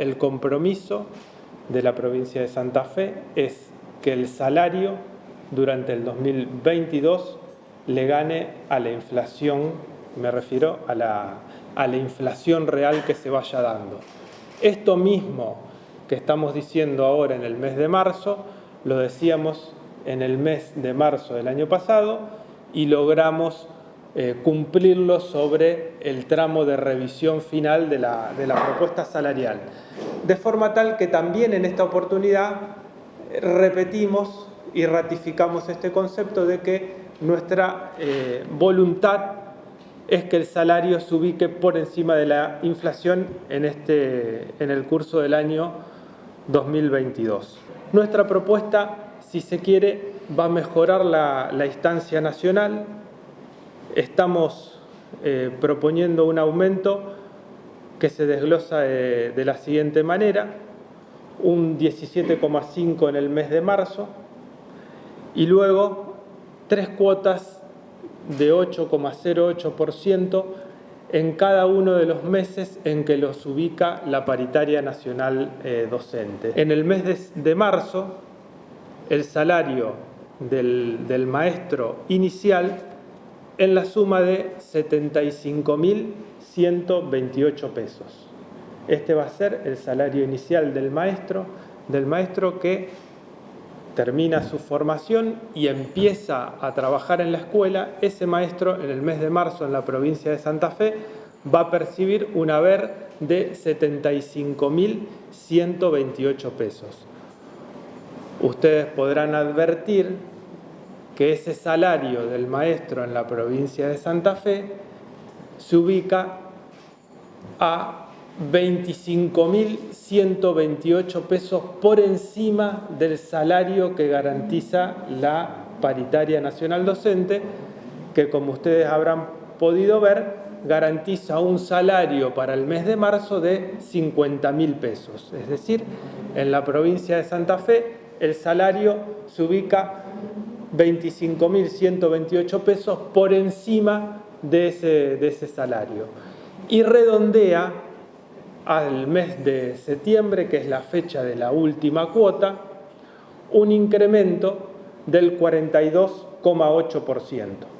el compromiso de la provincia de Santa Fe es que el salario durante el 2022 le gane a la inflación, me refiero a la, a la inflación real que se vaya dando. Esto mismo que estamos diciendo ahora en el mes de marzo, lo decíamos en el mes de marzo del año pasado y logramos eh, cumplirlo sobre el tramo de revisión final de la, propuesta salarial. De forma tal que también en esta oportunidad eh, repetimos y ratificamos este concepto de que nuestra eh, voluntad es que el salario se ubique por encima de la inflación en, este, en el curso del año 2022. Nuestra propuesta, si se quiere, va a mejorar la, instancia nacional. Estamos eh, proponiendo un aumento que se desglosa de, de la siguiente manera, un 17,5 en el mes de marzo y luego tres cuotas de 8,08% en cada uno de los meses en que los ubica la paritaria nacional eh, docente. En el mes de, marzo, el salario del, maestro inicial en la suma de 75.128 pesos. Este va a ser el salario inicial del maestro, del maestro que termina su formación y empieza a trabajar en la escuela, ese maestro en el mes de marzo en la provincia de Santa Fe va a percibir un haber de 75.128 pesos. Ustedes podrán advertir que ese salario del maestro en la provincia de Santa Fe se ubica a 25.128 pesos por encima del salario que garantiza la paritaria nacional docente, que como ustedes habrán podido ver, garantiza un salario para el mes de marzo de 50.000 pesos. Es decir, en la provincia de Santa Fe el salario se ubica 25.128 pesos por encima de ese, de ese salario. Y redondea al mes de septiembre, que es la fecha de la última cuota, un incremento del 42,8%.